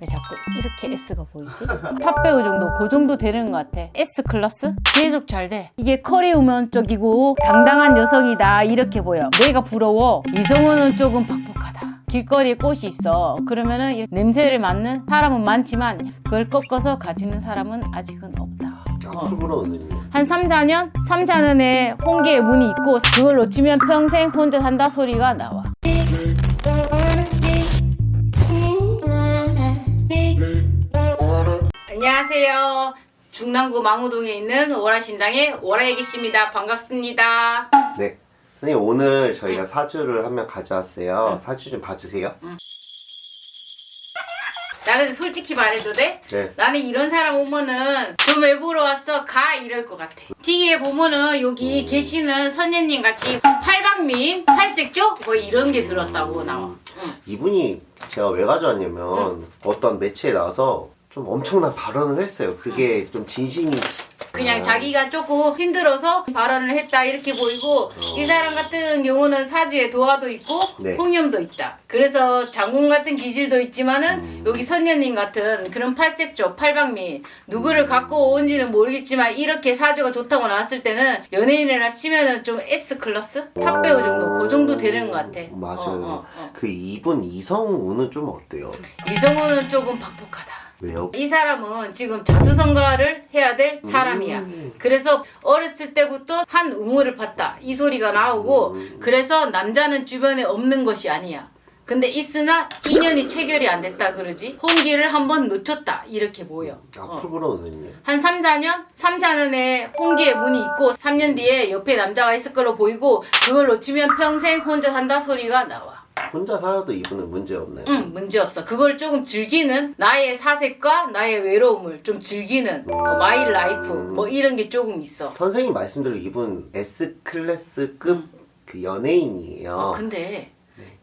왜 자꾸 이렇게 S가 보이지? top 배우 정도 그 정도 되는 것 같아. S 클래스? 계속 잘돼. 이게 커리어 우먼 쪽이고 당당한 여성이다 이렇게 보여. 내가 부러워. 이성운은 조금 팍팍하다. 길거리에 꽃이 있어. 그러면은 이 냄새를 맡는 사람은 많지만 그걸 꺾어서 가지는 사람은 아직은 없다. 오는 한 3, 4년? 3, 4년에 혼기의 문이 있고 그걸 놓치면 평생 혼자 산다 소리가 나와 안녕하세요. 중랑구 망우동에 있는 오라신당의 오라애기씨입니다. 반갑습니다. 네. 선생님 오늘 저희가 사주를 한명 가져왔어요. 사주 좀 봐주세요. 나 근데 솔직히 말해도 돼? 네. 나는 이런 사람 오면은 좀 왜 보러 왔어? 가 이럴 것 같아. TV에 보면은 여기 계시는 선녀님 같이 팔방민, 팔색조 뭐 이런 게 들었다고 나와. 응. 이분이 제가 왜 가져왔냐면 어떤 매체에 나와서 좀 엄청난 발언을 했어요. 그게 좀 진심인지. 그냥 아, 자기가 조금 힘들어서 발언을 했다 이렇게 보이고 이 사람 같은 경우는 사주에 도화도 있고 네. 홍염도 있다. 그래서 장군 같은 기질도 있지만은 음. 여기 선녀님 같은 그런 팔색조, 팔방미인 누구를 갖고 온지는 모르겠지만 이렇게 사주가 좋다고 나왔을 때는 연예인이라 치면은 좀 S 클래스? top 배우 정도 그 정도 되는 것 같아. 맞아요. 어, 어, 어. 그 이분 이성우는 좀 어때요? 이성우는 조금 박복하다. 왜요? 이 사람은 지금 자수성가를 해야 될 사람이야. 음. 그래서 어렸을 때부터 한 우물을 봤다. 이 소리가 나오고 음. 그래서 남자는 주변에 없는 것이 아니야. 근데 있으나 인연이 체결이 안 됐다 그러지. 홍기를 한번 놓쳤다. 이렇게 보여. 어. 앞으로는요? 한 3, 4년? 3, 4년에 홍기의 문이 있고 3년 뒤에 옆에 남자가 있을 걸로 보이고 그걸 놓치면 평생 혼자 산다 소리가 나와. 혼자 살아도 이분은 문제 없나요? 응, 문제 없어. 그걸 조금 즐기는 나의 사색과 나의 외로움을 좀 즐기는 어, my life 뭐 이런 게 조금 있어. 선생님 말씀대로 이분 S 클래스급 그 연예인이에요. 어, 근데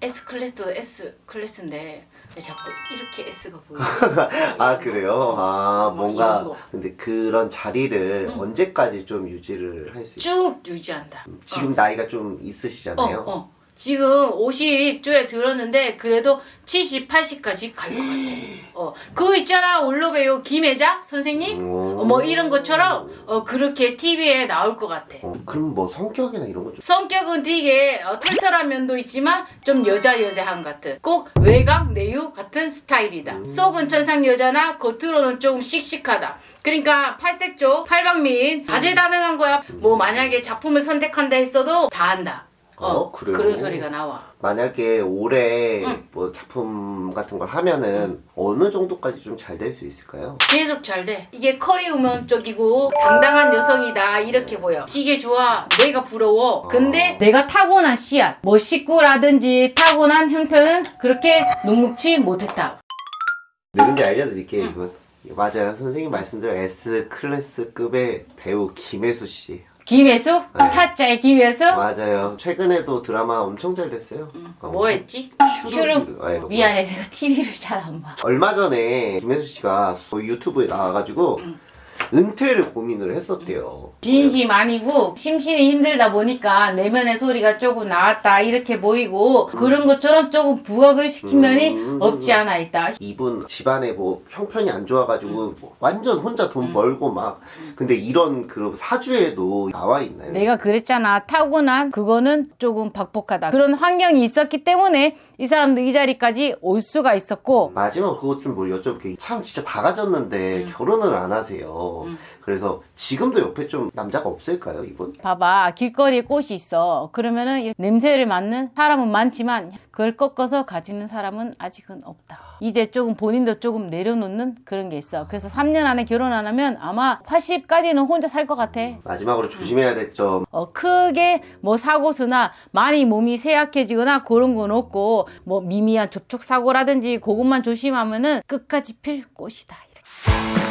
S 클래스도 S 클래스인데 왜 자꾸 이렇게 S가 보여? 아 그래요? 아 어, 뭐 뭔가. 근데 그런 자리를 언제까지 좀 유지를 할 수 있어요? 쭉 유지한다. 지금 나이가 좀 있으시잖아요. 어, 어. 지금 50줄에 들었는데 그래도 70, 80까지 갈 것 같아. 어, 그거 있잖아 올로베요 김혜자 선생님? 오. 어, 뭐 이런 것처럼 어, 그렇게 TV에 나올 것 같아. 어, 그럼 뭐 성격이나 이런 거 좀. 성격은 되게 어, 털털한 면도 있지만 좀 여자 여자한 같은 꼭 외강 내유 같은 스타일이다. 속은 천상 여자나 겉으로는 조금 씩씩하다. 그러니까 팔색조 팔방민 다재다능한 거야. 뭐 만약에 작품을 선택한다 했어도 다 한다. 어, 그래요? 그런 소리가 나와. 만약에 올해 응. 뭐 작품 같은 걸 하면은 어느 정도까지 좀 잘 될 수 있을까요? 계속 잘 돼. 이게 커리 우먼 쪽이고 당당한 여성이다 이렇게 보여. 되게 좋아. 내가 부러워. 근데 내가 타고난 씨앗, 뭐 식구라든지 타고난 형편은 그렇게 녹록치 못했다. 네, 근데 알려드릴게요, 이분. 맞아요. 선생님 말씀대로 S 클래스급의 배우 김혜수 씨. 김혜수? 네. 타짜의 김혜수? 맞아요. 최근에도 드라마 엄청 잘 됐어요. 어, 뭐 했지? 슈룹. 아. 미안해. 내가 TV를 잘 안 봐. 얼마 전에 김혜수 씨가 뭐 유튜브에 나와가지고 은퇴를 고민을 했었대요. 진심 아니고 심신이 힘들다 보니까 내면의 소리가 조금 나왔다 이렇게 보이고 그런 것처럼 조금 부각을 시킨 면이 음. 없지 않아 있다. 이분 집안에 뭐 형편이 안 좋아가지고 뭐 완전 혼자 돈 벌고 막 근데 이런 그 사주에도 나와 있나요? 내가 그랬잖아. 타고난 그거는 조금 박복하다. 그런 환경이 있었기 때문에 이 사람도 이 자리까지 올 수가 있었고 마지막 그것 좀 뭐 여쭤볼게요. 참 진짜 다 가졌는데 음. 결혼을 안 하세요. 그래서 지금도 옆에 좀 남자가 없을까요, 이분? 봐봐 길거리에 꽃이 있어 그러면은 이 냄새를 맡는 사람은 많지만 그걸 꺾어서 가지는 사람은 아직은 없다 이제 조금 본인도 조금 내려놓는 그런 게 있어 그래서 3년 안에 결혼 안 하면 아마 80까지는 혼자 살 것 같아 마지막으로 조심해야 될 점. 어, 크게 뭐 사고수나 많이 몸이 쇠약해지거나 그런 건 없고 뭐 미미한 접촉 사고라든지 그것만 조심하면은 끝까지 필 꽃이다 이렇게.